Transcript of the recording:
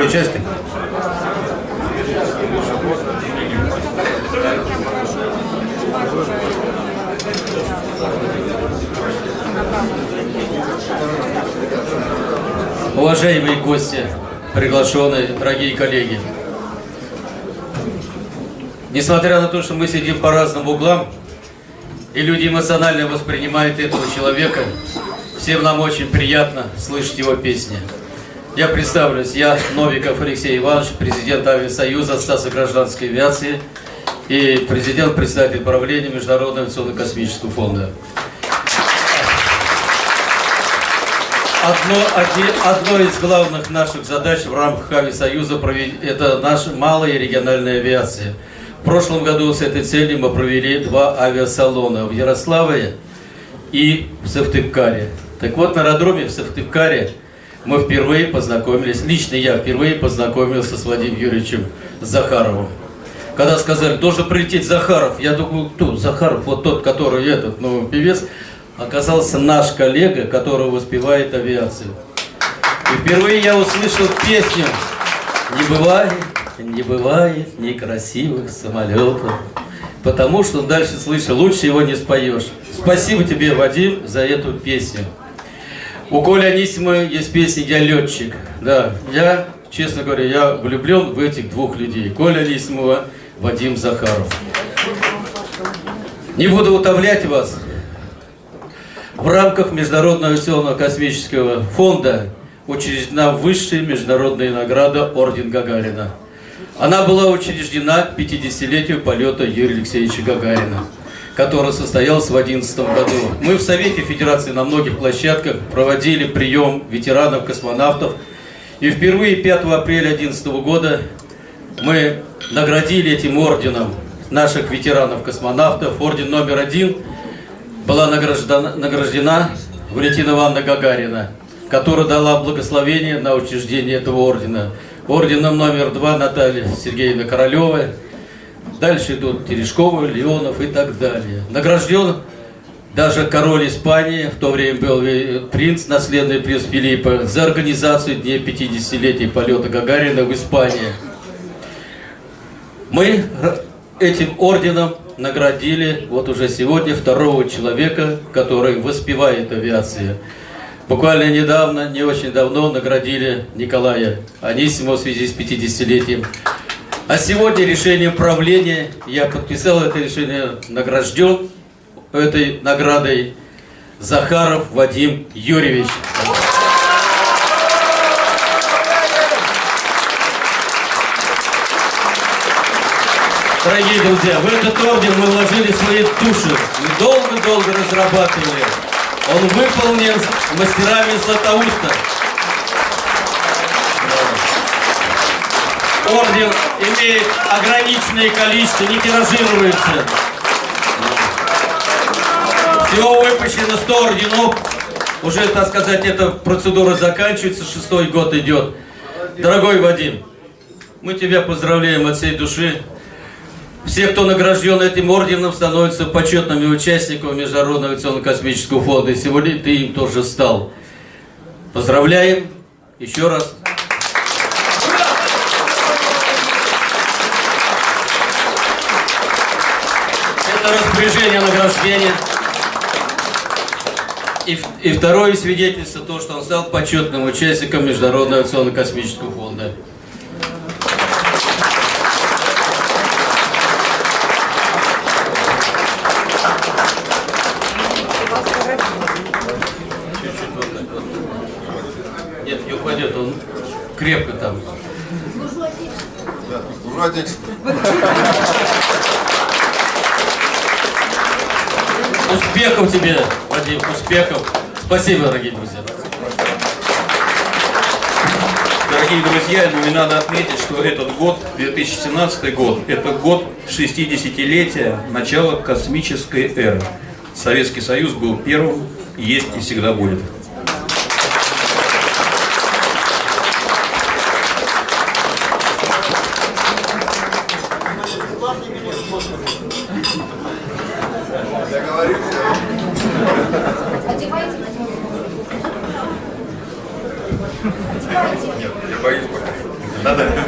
второй части. Уважаемые гости, приглашенные, дорогие коллеги. Несмотря на то, что мы сидим по разным углам, и люди эмоционально воспринимают этого человека, всем нам очень приятно слышать его песни. Я представлюсь, я Новиков Алексей Иванович, президент Авиасоюза, Ассоциации гражданской авиации и президент председатель правления Международного авиационно-космического фонда. Одно, одни, одно из главных наших задач в рамках Авиасоюза – это наша малая региональная авиация. В прошлом году с этой целью мы провели два авиасалона в Ярославле и в Сыктывкаре. Так вот, на аэродроме в Сыктывкаре мы впервые познакомились, лично я впервые познакомился с Владимиром Юрьевичем Захаровым. Когда сказали, должен прилететь Захаров, я думаю, кто? Захаров, вот тот, который этот, ну, певец, оказался наш коллега, который воспевает авиацию. И впервые я услышал песню «Не бывает, не бывает некрасивых самолетов», потому что дальше слышал, лучше его не споешь. Спасибо тебе, Вадим, за эту песню. У Коли Анисима есть песня «Я летчик». Да, я, честно говоря, я влюблен в этих двух людей. Коля Анисимова, Вадим Захаров. Не буду утомлять вас. В рамках Международного авиационного космического фонда учреждена высшая международная награда Орден Гагарина. Она была учреждена к 50-летию полета Юрия Алексеевича Гагарина который состоялся в 2011 году. Мы в Совете Федерации на многих площадках проводили прием ветеранов-космонавтов. И впервые 5 апреля 2011 года мы наградили этим орденом наших ветеранов-космонавтов. Орден номер один была награждена, награждена Валентина Ивановна Гагарина, которая дала благословение на учреждение этого ордена. Орденом номер два Наталья Сергеевна Королева, Дальше идут Терешкова, Леонов и так далее. Награжден даже король Испании, в то время был принц, наследный принц Филиппа, за организацию Дня 50-летия полета Гагарина в Испании. Мы этим орденом наградили вот уже сегодня второго человека, который воспевает авиацию. Буквально недавно, не очень давно, наградили Николая Анисимова в связи с 50-летием. А сегодня решением правления, я подписал это решение, награжден этой наградой Захаров Вадим Юрьевич. Дорогие друзья, в этот орден мы вложили свои души. Мы долго-долго разрабатывали. Он выполнен мастерами Златоуста. Орден имеет ограниченное количество, не тиражируется. Всего выпущено 100 орденов. Уже, так сказать, эта процедура заканчивается, шестой год идет. Дорогой Вадим, мы тебя поздравляем от всей души. Все, кто награжден этим орденом, становятся почетными участниками Международного авиационно-космического фонда. И сегодня ты им тоже стал. Поздравляем еще раз. Это распоряжение награждения. И, и второе свидетельство, то, что он стал почетным участником Международного авиационно-космического фонда. Нет, не упадет, он крепко там. Служу Отечеству. Успехов тебе, Вадим, успехов. Спасибо, дорогие друзья. Дорогие друзья, мне надо отметить, что этот год, 2017 год, это год 60-летия начала космической эры. Советский Союз был первым, есть и всегда будет. Нет, я боюсь пока. Надо